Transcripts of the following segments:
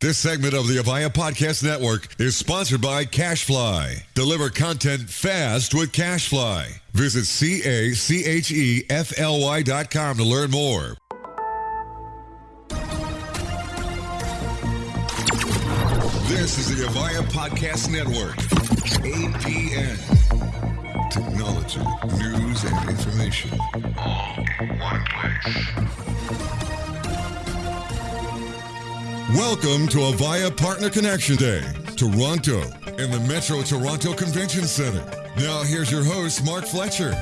This segment of the Avaya Podcast Network is sponsored by CacheFly. Deliver content fast with CacheFly. Visit C-A-C-H-E-F-L-Y dot com to learn more. This is the Avaya Podcast Network. APN. Technology, news, and information. All in one place. Welcome to Avaya Partner Connection Day, Toronto, in the Metro Toronto Convention Center. Now, here's your host, Mark Fletcher.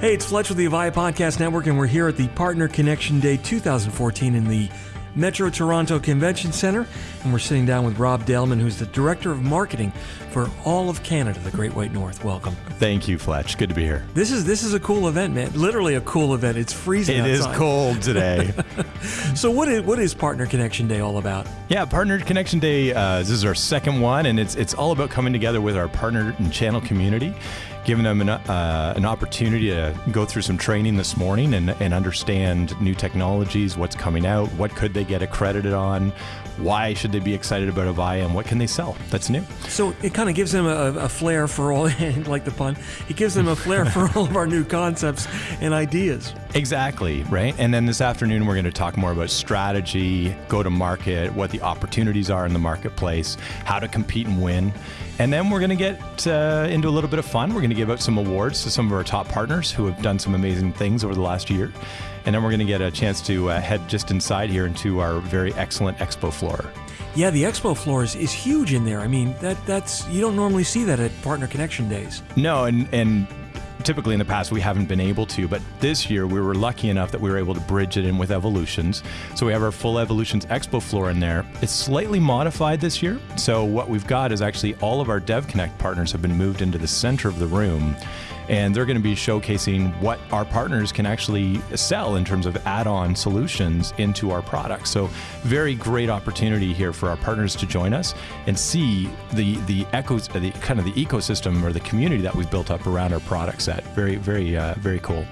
Hey, it's Fletcher with the Avaya Podcast Network, and we're here at the Partner Connection Day 2014 in the Metro Toronto Convention Center, and we're sitting down with Rob Daleman, who's the Director of Marketing for all of Canada, the Great White North. Welcome. Thank you, Fletch. Good to be here. This is this is a cool event, man. Literally a cool event. It's freezing. It is outside. cold today. So what is what is Partner Connection Day all about? yeah, Partner Connection Day. Uh, this is our second one, and it's it's all about coming together with our partner and channel community, giving them an, uh, an opportunity to go through some training this morning and, and understand new technologies, what's coming out, what could they get accredited on, why should they be excited about Avaya, and what can they sell that's new. So it kind of gives them a, a flair for all, like the pun. It gives them a flair for all of our new concepts and ideas. Exactly, right? And then this afternoon, we're going to talk more about strategy, go to market, what the opportunities are in the marketplace, how to compete and win. And then we're going to get uh, into a little bit of fun. We're going to give out some awards to some of our top partners who have done some amazing things over the last year. And then we're going to get a chance to uh, head just inside here into our very excellent expo floor. Yeah, the expo floor is, is huge in there. I mean, that that's you don't normally see that at Partner Connection Days. No, and and typically in the past we haven't been able to, but this year we were lucky enough that we were able to bridge it in with Evolutions. So we have our full Evolutions Expo floor in there. It's slightly modified this year. So what we've got is actually all of our DevConnect partners have been moved into the center of the room. And they're going to be showcasing what our partners can actually sell in terms of add-on solutions into our products. So, very great opportunity here for our partners to join us and see the the echoes, the kind of the ecosystem or the community that we've built up around our product set. Very, very, uh, very cool.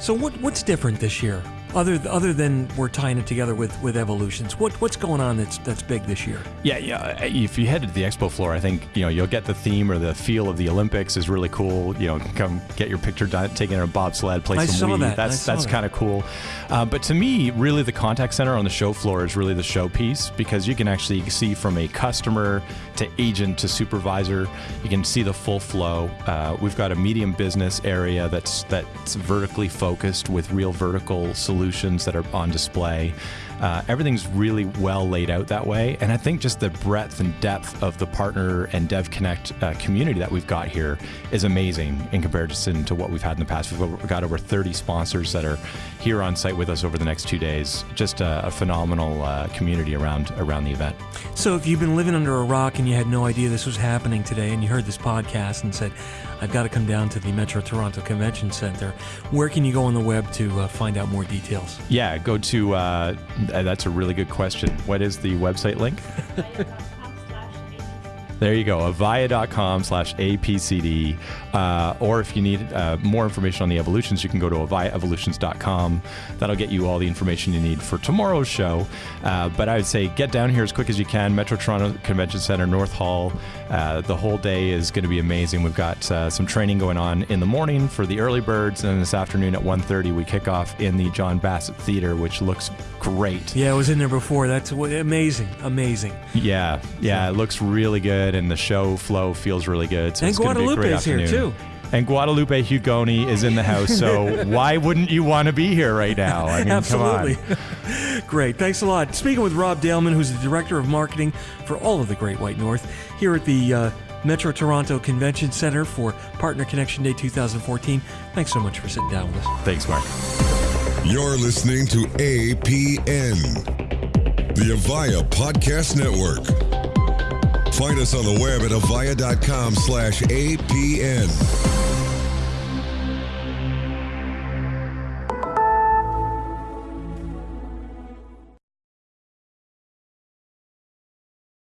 So what what's different this year? Other other than we're tying it together with, with evolutions, what what's going on that's that's big this year? Yeah, yeah. If you head to the expo floor, I think you know you'll get the theme or the feel of the Olympics is really cool. You know, come get your picture done, taking a bobsled, play I some saw Wii. that. That's that's that. kind of cool. Uh, but to me, really, the contact center on the show floor is really the showpiece because you can actually see from a customer to agent to supervisor, you can see the full flow. Uh, we've got a medium business area that's that's vertically focused with real vertical solutions that are on display. Uh, everything's really well laid out that way. And I think just the breadth and depth of the partner and DevConnect uh, community that we've got here is amazing in comparison to what we've had in the past. We've got over 30 sponsors that are here on site with us over the next two days. Just a, a phenomenal uh, community around around the event. So if you've been living under a rock and you had no idea this was happening today, and you heard this podcast and said, "I've got to come down to the Metro Toronto Convention Center," where can you go on the web to uh, find out more details? Yeah, go to. Uh, Uh, that's a really good question. What is the website link? There you go, avaya.com slash APCD. Uh, or if you need uh, more information on the evolutions, you can go to avayaevolutions.com. That'll get you all the information you need for tomorrow's show. Uh, but I would say get down here as quick as you can. Metro Toronto Convention Center, North Hall. Uh, the whole day is going to be amazing. We've got uh, some training going on in the morning for the early birds. And then this afternoon at 1.30, we kick off in the John Bassett Theater, which looks great. Yeah, I was in there before. That's amazing, amazing. Yeah, yeah, it looks really good, and the show flow feels really good. So And it's gonna be a great Guadalupe's here, afternoon. too. And Guadalupe Hugoni is in the house, so why wouldn't you want to be here right now? I mean, Absolutely. come on. Great. Thanks a lot. Speaking with Rob Daleman, who's the Director of Marketing for all of the Great White North, here at the uh, Metro Toronto Convention Center for Partner Connection Day 2014. Thanks so much for sitting down with us. Thanks, Mark. You're listening to APN, the Avaya Podcast Network. Find us on the web at avaya.com slash APN.